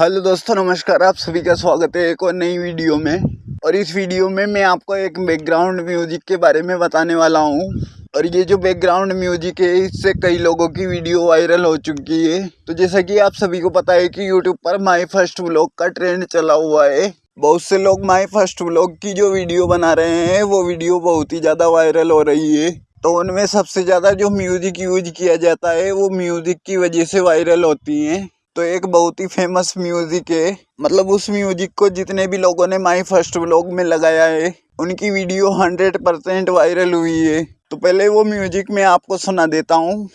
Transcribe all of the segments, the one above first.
Hello दोस्तों, नमस्कार, आप सभी का स्वागत है एक और नई वीडियो में। और इस वीडियो में मैं आपको एक बैकग्राउंड म्यूज़िक के बारे में बताने वाला हूँ। और ये जो बैकग्राउंड म्यूज़िक है, इससे कई लोगों की वीडियो वायरल हो चुकी है। तो जैसा कि आप सभी को पता है कि यूट्यूब पर माई फ़र्स्ट व्लॉग का ट्रेंड चला हुआ है। बहुत से लोग माई फ़र्स्ट व्लॉग की जो वीडियो बना रहे हैं, वो वीडियो बहुत ही ज़्यादा वायरल हो रही है। तो उनमें सबसे ज़्यादा जो म्यूज़िक यूज़ किया जाता है, वो म्यूज़िक की वजह से वायरल होती हैं। तो एक बहुत ही फ़ेमस म्यूज़िक है। मतलब उस म्यूज़िक को जितने भी लोगों ने माई फ़र्स्ट व्लॉग में लगाया है, उनकी वीडियो हंड्रेड परसेंट वायरल हुई है। तो पहले वो म्यूज़िक मैं आपको सुना देता हूँ।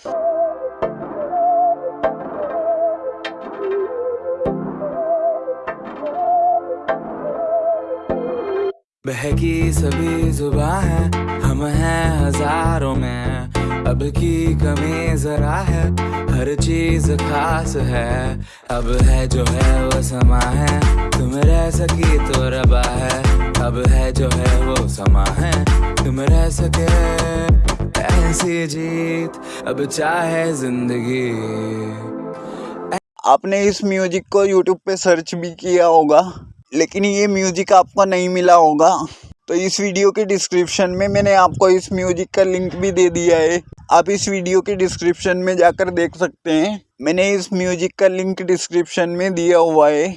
बहकी सभी जुबा है, हम हैं हज़ारों में। अब की कमी जरा है, हर चीज़ खास है। अब है जो है वो समा है, तुम रह सकी तो रबा है। अब है जो है वो समा है, तुम रह सके ऐसी जीत। अब चाहे ज़िंदगी। आपने इस म्यूज़िक को यूट्यूब पे सर्च भी किया होगा, लेकिन ये म्यूज़िक आपको नहीं मिला होगा। तो इस वीडियो के डिस्क्रिप्शन में मैंने आपको इस म्यूज़िक का लिंक भी दे दिया है। आप इस वीडियो के डिस्क्रिप्शन में जाकर देख सकते हैं। मैंने इस म्यूज़िक का लिंक डिस्क्रिप्शन में दिया हुआ है।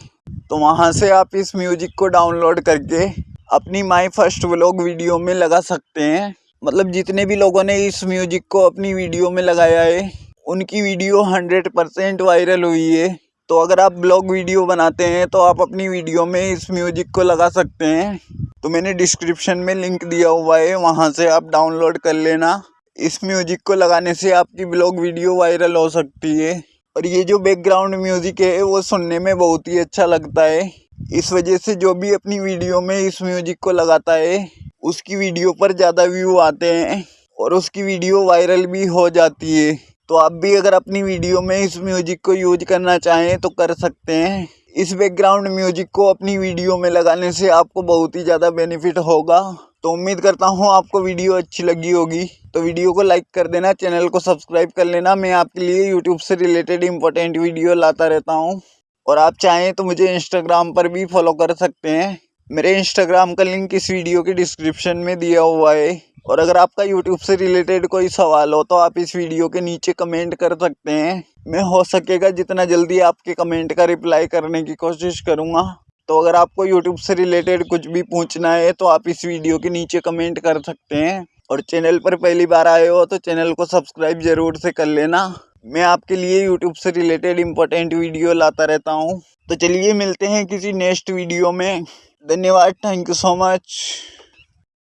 तो वहाँ से आप इस म्यूज़िक को डाउनलोड करके अपनी माई फ़र्स्ट व्लॉग वीडियो में लगा सकते हैं। मतलब जितने भी लोगों ने इस म्यूज़िक को अपनी वीडियो में लगाया है, उनकी वीडियो हंड्रेड परसेंट वायरल हुई है। तो अगर आप ब्लॉग वीडियो बनाते हैं तो आप अपनी वीडियो में इस म्यूज़िक को लगा सकते हैं। तो मैंने डिस्क्रिप्शन में लिंक दिया हुआ है, वहाँ से आप डाउनलोड कर लेना। इस म्यूज़िक को लगाने से आपकी ब्लॉग वीडियो वायरल हो सकती है। और ये जो बैकग्राउंड म्यूज़िक है, वो सुनने में बहुत ही अच्छा लगता है। इस वजह से जो भी अपनी वीडियो में इस म्यूज़िक को लगाता है, उसकी वीडियो पर ज़्यादा व्यू आते हैं और उसकी वीडियो वायरल भी हो जाती है। तो आप भी अगर अपनी वीडियो में इस म्यूज़िक को यूज़ करना चाहें तो कर सकते हैं। इस बैकग्राउंड म्यूज़िक को अपनी वीडियो में लगाने से आपको बहुत ही ज़्यादा बेनिफिट होगा। तो उम्मीद करता हूँ आपको वीडियो अच्छी लगी होगी। तो वीडियो को लाइक कर देना चैनल को सब्सक्राइब कर लेना। मैं आपके लिए यूट्यूब से रिलेटेड इंपॉर्टेंट वीडियो लाता रहता हूँ। और आप चाहें तो मुझे इंस्टाग्राम पर भी फॉलो कर सकते हैं। मेरे इंस्टाग्राम का लिंक इस वीडियो के डिस्क्रिप्शन में दिया हुआ है। और अगर आपका यूट्यूब से रिलेटेड कोई सवाल हो तो आप इस वीडियो के नीचे कमेंट कर सकते हैं। मैं हो सकेगा जितना जल्दी आपके कमेंट का रिप्लाई करने की कोशिश करूँगा। तो अगर आपको यूट्यूब से रिलेटेड कुछ भी पूछना है तो आप इस वीडियो के नीचे कमेंट कर सकते हैं। और चैनल पर पहली बार आए हो तो चैनल को सब्सक्राइब ज़रूर से कर लेना। मैं आपके लिए यूट्यूब से रिलेटेड इंपॉर्टेंट वीडियो लाता रहता हूँ। तो चलिए मिलते हैं किसी नेक्स्ट वीडियो में। धन्यवाद थैंक यू सो मच